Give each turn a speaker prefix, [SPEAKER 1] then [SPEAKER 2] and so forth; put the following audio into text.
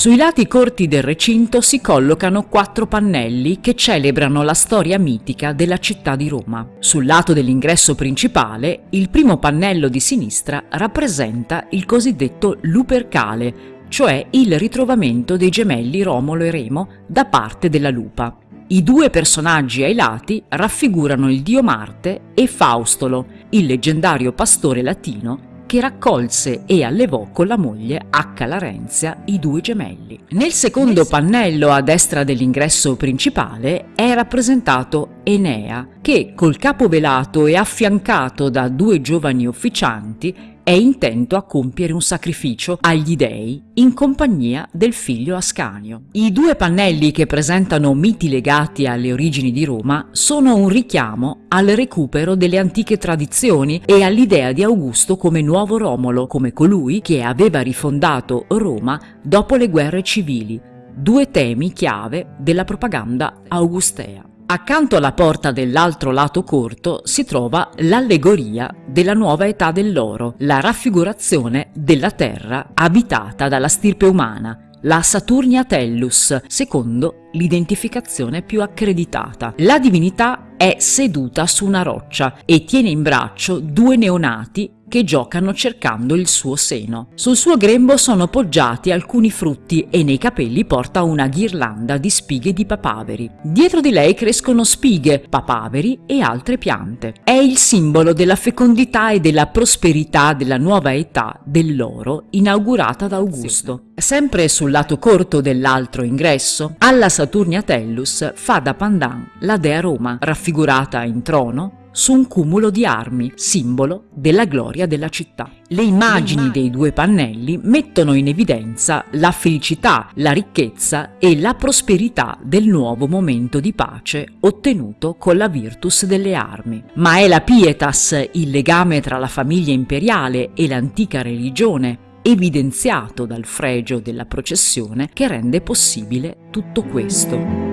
[SPEAKER 1] Sui lati corti del recinto si collocano quattro pannelli che celebrano la storia mitica della città di Roma. Sul lato dell'ingresso principale, il primo pannello di sinistra rappresenta il cosiddetto Lupercale, cioè il ritrovamento dei gemelli Romolo e Remo da parte della lupa. I due personaggi ai lati raffigurano il dio Marte e Faustolo, il leggendario pastore latino che raccolse e allevò con la moglie H. Larenzia i due gemelli. Nel secondo pannello a destra dell'ingresso principale è rappresentato Enea, che col capo velato e affiancato da due giovani ufficianti è intento a compiere un sacrificio agli dei in compagnia del figlio Ascanio. I due pannelli che presentano miti legati alle origini di Roma sono un richiamo al recupero delle antiche tradizioni e all'idea di Augusto come nuovo Romolo, come colui che aveva rifondato Roma dopo le guerre civili, due temi chiave della propaganda augustea. Accanto alla porta dell'altro lato corto si trova l'allegoria della nuova età dell'oro, la raffigurazione della terra abitata dalla stirpe umana, la Saturnia Tellus, secondo l'identificazione più accreditata. La divinità è seduta su una roccia e tiene in braccio due neonati che giocano cercando il suo seno. Sul suo grembo sono poggiati alcuni frutti e nei capelli porta una ghirlanda di spighe di papaveri. Dietro di lei crescono spighe, papaveri e altre piante. È il simbolo della fecondità e della prosperità della nuova età dell'oro inaugurata da Augusto. Sempre sul lato corto dell'altro ingresso, alla Saturnia Tellus fa da pandan la dea Roma, raffigurata in trono, su un cumulo di armi, simbolo della gloria della città. Le immagini dei due pannelli mettono in evidenza la felicità, la ricchezza e la prosperità del nuovo momento di pace ottenuto con la virtus delle armi. Ma è la pietas, il legame tra la famiglia imperiale e l'antica religione, evidenziato dal fregio della processione, che rende possibile tutto questo.